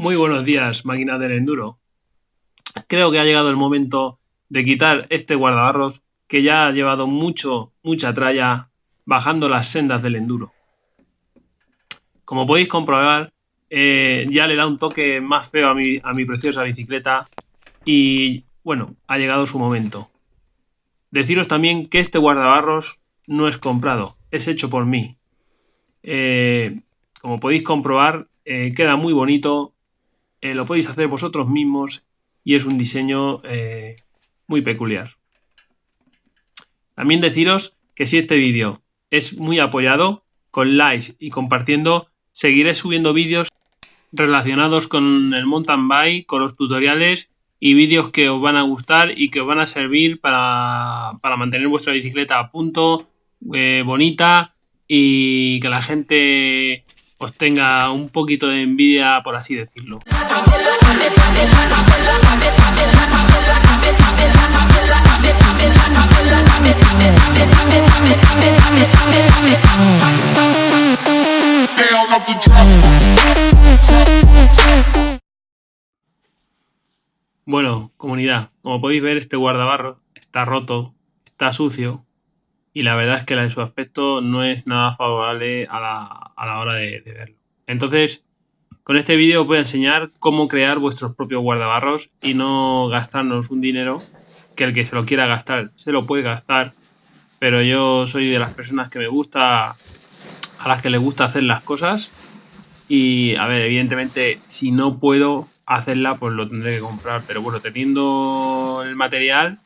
Muy buenos días, máquina del enduro. Creo que ha llegado el momento de quitar este guardabarros que ya ha llevado mucho, mucha tralla bajando las sendas del enduro. Como podéis comprobar, eh, ya le da un toque más feo a mi, a mi preciosa bicicleta y bueno, ha llegado su momento. Deciros también que este guardabarros no es comprado, es hecho por mí. Eh, como podéis comprobar, eh, queda muy bonito, eh, lo podéis hacer vosotros mismos y es un diseño eh, muy peculiar. También deciros que si este vídeo es muy apoyado, con likes y compartiendo, seguiré subiendo vídeos relacionados con el mountain bike, con los tutoriales y vídeos que os van a gustar y que os van a servir para, mantener vuestra bicicleta a punto, eh, bonita y que la gente os tenga un poquito de envidia, por así decirlo. Bueno, comunidad, como podéis ver este guardabarro está roto, está sucio, y la verdad es que la de su aspecto no es nada favorable a la, hora de, verlo. Entonces, con este vídeo os voy a enseñar cómo crear vuestros propios guardabarros y no gastarnos un dinero que el que se lo quiera gastar se lo puede gastar, pero yo soy de las personas que me gusta, a las que les gusta hacer las cosas y, a ver, evidentemente, si no puedo hacerla, pues lo tendré que comprar, pero bueno, teniendo el material,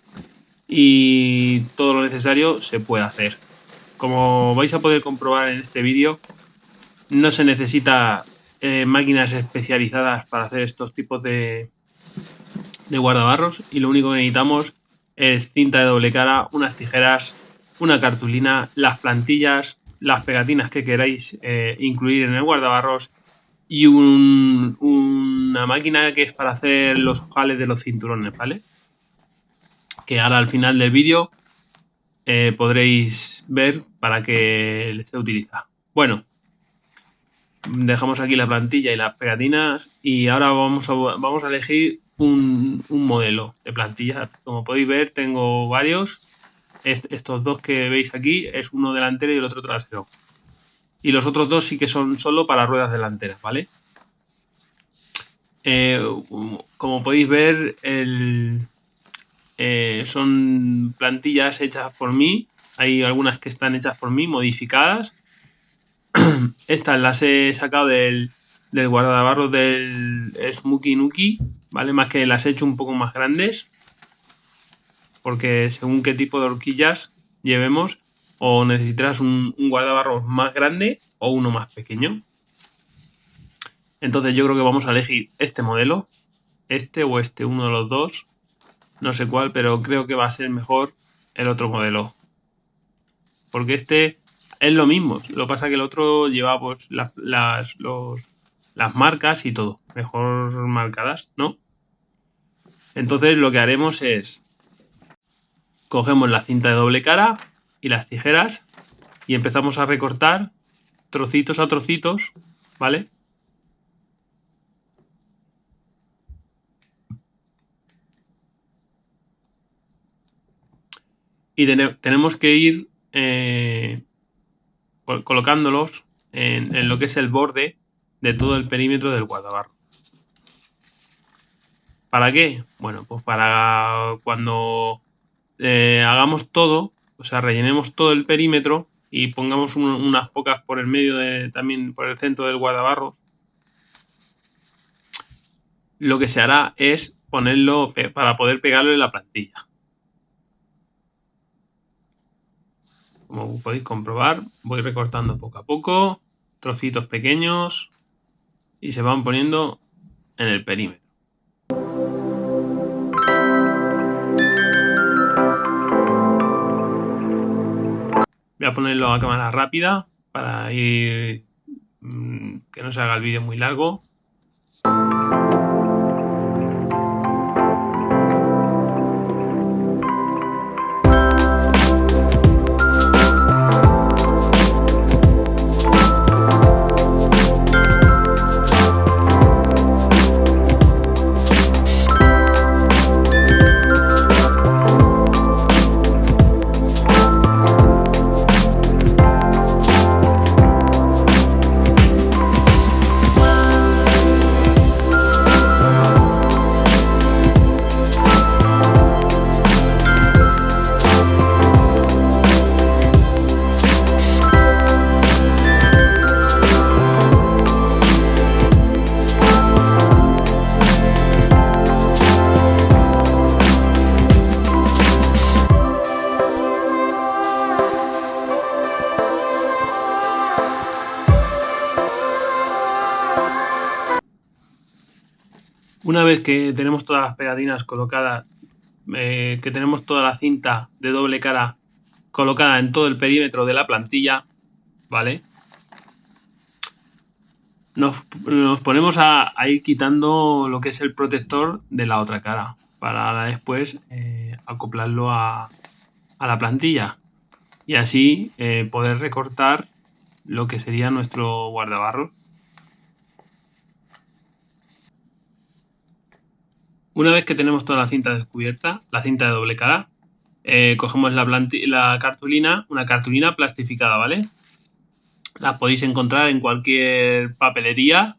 y todo lo necesario se puede hacer. Como vais a poder comprobar en este vídeo, no se necesita eh, máquinas especializadas para hacer estos tipos de, de guardabarros y lo único que necesitamos es cinta de doble cara, unas tijeras, una cartulina, las plantillas, las pegatinas que queráis eh, incluir en el guardabarros y una máquina que es para hacer los ojales de los cinturones, ¿vale? Que ahora al final del vídeo eh, podréis ver para qué se utiliza. Bueno, dejamos aquí la plantilla y las pegatinas y ahora vamos a, vamos a elegir un, modelo de plantilla. Como podéis ver tengo varios. estos dos que veis aquí es uno delantero y el otro trasero. Y los otros dos sí que son solo para ruedas delanteras, ¿vale? Eh, como podéis ver, el, eh, son plantillas hechas por mí. Hay algunas que están hechas por mí, modificadas. Estas las he sacado del, del del Smokey Nuki, ¿vale? Más que las he hecho un poco más grandes. Porque según qué tipo de horquillas llevemos, o necesitarás un, un más grande o uno más pequeño. Entonces yo creo que vamos a elegir este modelo, este o este, uno de los dos no sé cuál, pero creo que va a ser mejor el otro modelo. Porque este es lo mismo, lo que pasa que el otro lleva pues las, las, las marcas y todo, mejor marcadas, ¿no? Entonces lo que haremos es, cogemos la cinta de doble cara y las tijeras y empezamos a recortar trocitos a trocitos, ¿vale? Y tenemos que ir eh, colocándolos en, lo que es el borde de todo el perímetro del guardabarro. ¿Para qué? Bueno, pues para cuando eh, hagamos todo, o sea, rellenemos todo el perímetro y pongamos unas pocas por el medio de, también por el centro del guardabarro, lo que se hará es ponerlo para poder pegarlo en la plantilla. Como podéis comprobar, voy recortando poco a poco, trocitos pequeños y se van poniendo en el perímetro. Voy a ponerlo a cámara rápida para ir mm, que no se haga el vídeo muy largo. Una vez que tenemos todas las pegatinas colocadas, eh, que tenemos toda la cinta de doble cara colocada en todo el perímetro de la plantilla, ¿vale? Nos, ponemos a, ir quitando lo que es el protector de la otra cara para después eh, acoplarlo a, la plantilla y así eh, poder recortar lo que sería nuestro guardabarro. Una vez que tenemos toda la cinta descubierta, la cinta de doble cara, eh, cogemos la, cartulina, una cartulina plastificada, ¿vale? La podéis encontrar en cualquier papelería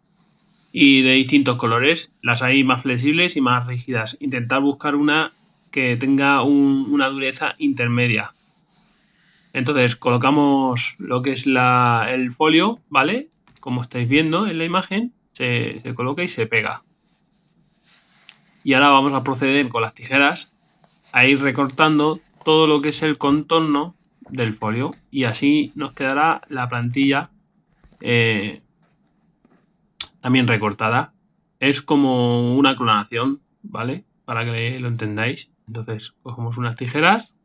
y de distintos colores. Las hay más flexibles y más rígidas. Intentar buscar una que tenga una dureza intermedia. Entonces colocamos lo que es el folio, ¿vale? Como estáis viendo en la imagen, se coloca y se pega. Y ahora vamos a proceder con las tijeras a ir recortando todo lo que es el contorno del folio y así nos quedará la plantilla eh, también recortada. Es como una clonación, ¿vale? Para que lo entendáis. Entonces cogemos unas tijeras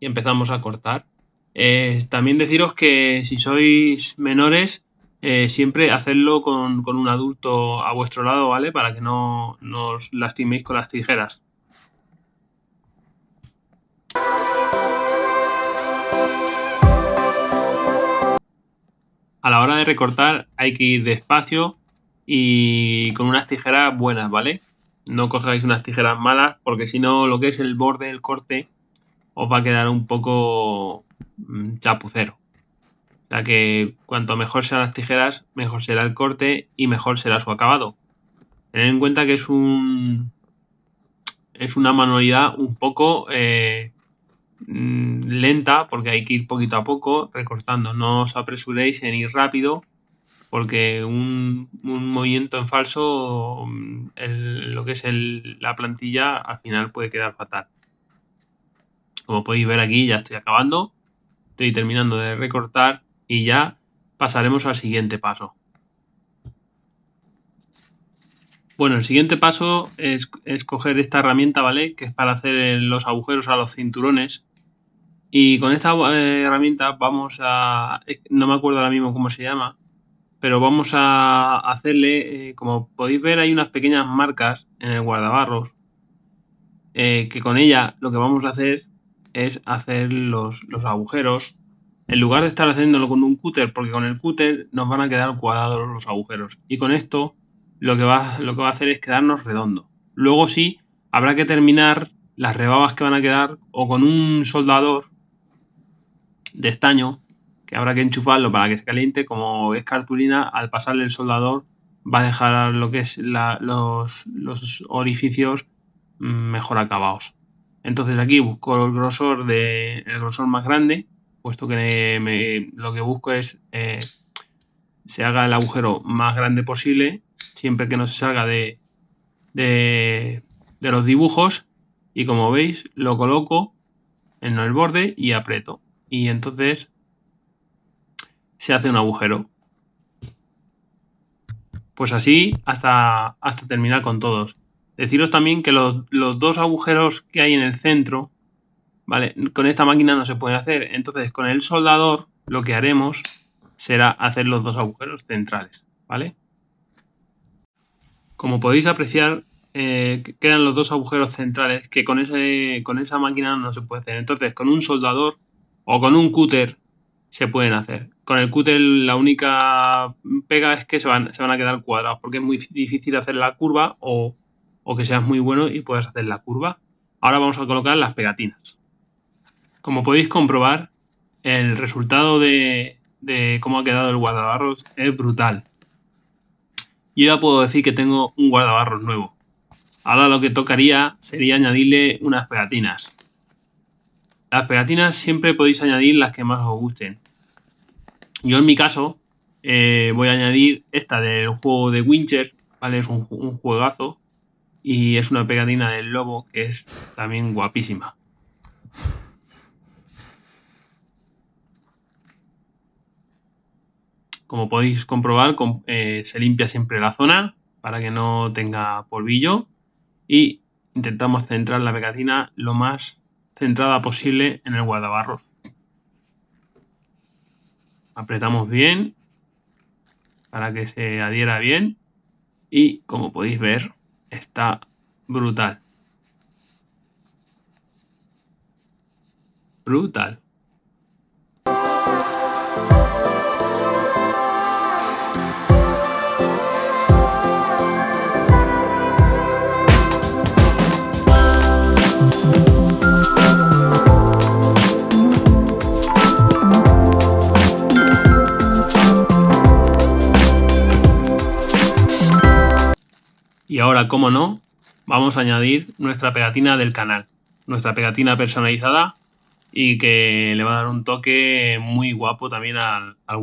y empezamos a cortar. Eh, también deciros que si sois menores, eh, siempre hacedlo con, con, un adulto a vuestro lado, ¿vale? Para que no, no os lastiméis con las tijeras. a la hora de recortar hay que ir despacio y con unas tijeras buenas, ¿vale? No cojáis unas tijeras malas porque si no lo que es el borde del corte os va a quedar un poco mm, chapucero. O que cuanto mejor sean las tijeras, mejor será el corte y mejor será su acabado. Tened en cuenta que es un es una manualidad un poco eh, Mm, lenta porque hay que ir poquito a poco recortando. No os apresuréis en ir rápido porque un, movimiento en falso, mm, lo que es la plantilla, al final puede quedar fatal. Como podéis ver aquí ya estoy acabando. Estoy terminando de recortar y ya pasaremos al siguiente paso. Bueno, el siguiente paso es, es, coger esta herramienta, ¿vale? Que es para hacer los agujeros a los cinturones. Y con esta eh, herramienta vamos a... No me acuerdo ahora mismo cómo se llama. Pero vamos a hacerle... Eh, como podéis ver hay unas pequeñas marcas en el guardabarros. Eh, que con ella lo que vamos a hacer es hacer los, los agujeros. En lugar de estar haciéndolo con un cúter, porque con el cúter nos van a quedar cuadrados los agujeros. Y con esto lo que va, a hacer es quedarnos redondo. Luego sí, habrá que terminar las rebabas que van a quedar o con un soldador de estaño que habrá que enchufarlo para que se caliente. Como es cartulina, al pasarle el soldador va a dejar lo que es los, orificios mm, mejor acabados. Entonces aquí busco el grosor, de, el grosor más grande, puesto que lo que busco es eh, se haga el agujero más grande posible siempre que no se salga de, de, los dibujos y como veis lo coloco en el borde y aprieto. Y entonces se hace un agujero. Pues así hasta, hasta terminar con todos. Deciros también que los, los, dos agujeros que hay en el centro vale con esta máquina no se puede hacer entonces con el soldador lo que haremos será hacer los dos agujeros centrales vale como podéis apreciar, eh, quedan los dos agujeros centrales que con, ese, con esa máquina no se puede hacer. Entonces, con un soldador o con un cúter se pueden hacer. Con el cúter la única pega es que se van, se van a quedar cuadrados porque es muy difícil hacer la curva o, que seas muy bueno y puedas hacer la curva. Ahora vamos a colocar las pegatinas. Como podéis comprobar, el resultado de, cómo ha quedado el guardabarros es brutal yo ya puedo decir que tengo un guardabarros nuevo. Ahora lo que tocaría sería añadirle unas pegatinas. Las pegatinas siempre podéis añadir las que más os gusten. Yo en mi caso eh, voy a añadir esta del juego de Wincher, ¿vale? Es un, un juegazo y es una pegatina del lobo que es también guapísima. Como podéis comprobar, eh, se limpia siempre la zona para que no tenga polvillo y intentamos centrar la pegatina lo más centrada posible en el guardabarros. Apretamos bien para que se adhiera bien y como podéis ver está brutal. Brutal. Y ahora, como no, vamos a añadir nuestra pegatina del canal, nuestra pegatina personalizada y que le va a dar un toque muy guapo también al, al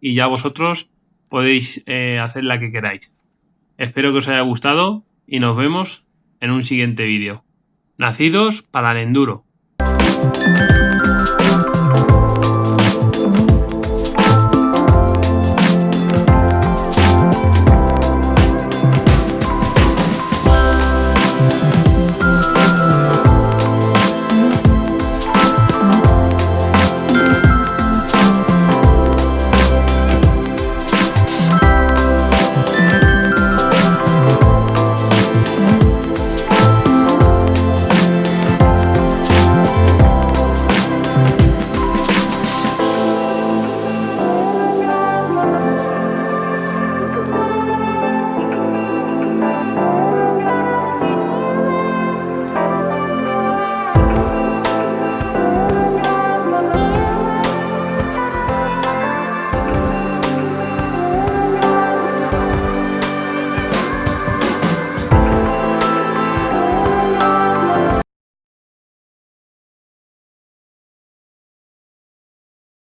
y ya vosotros podéis eh, hacer la que queráis. Espero que os haya gustado y nos vemos en un siguiente vídeo. Nacidos para el enduro.